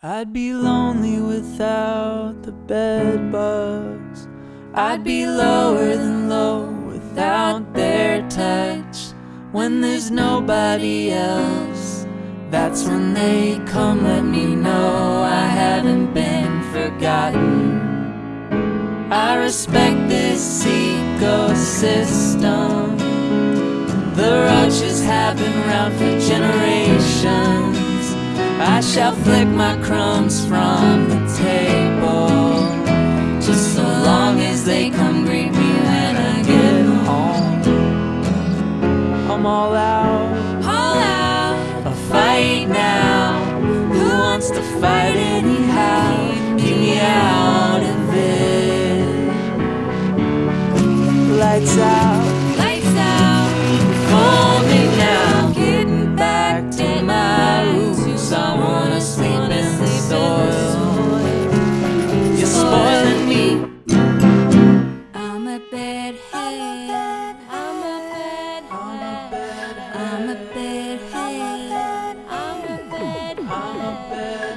I'd be lonely without the bed bugs. I'd be lower than low without their touch. When there's nobody else, that's when they come let me know I haven't been forgotten. I respect this ecosystem. The roaches have been around for generations. I shall flick my crumbs from the table. Just so long as they come greet me when I get home. I'm all out, all out, a fight now. Who wants to fight anyhow? Keep me out of it. Lights out I'm a bedhead. I'm a bedhead.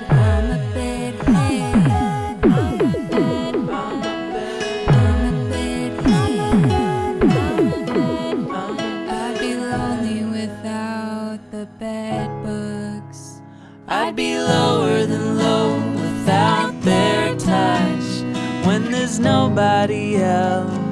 I'm a a bedhead. I'd be lonely without the bed bugs. I'd be lower than low without their touch. When there's nobody else,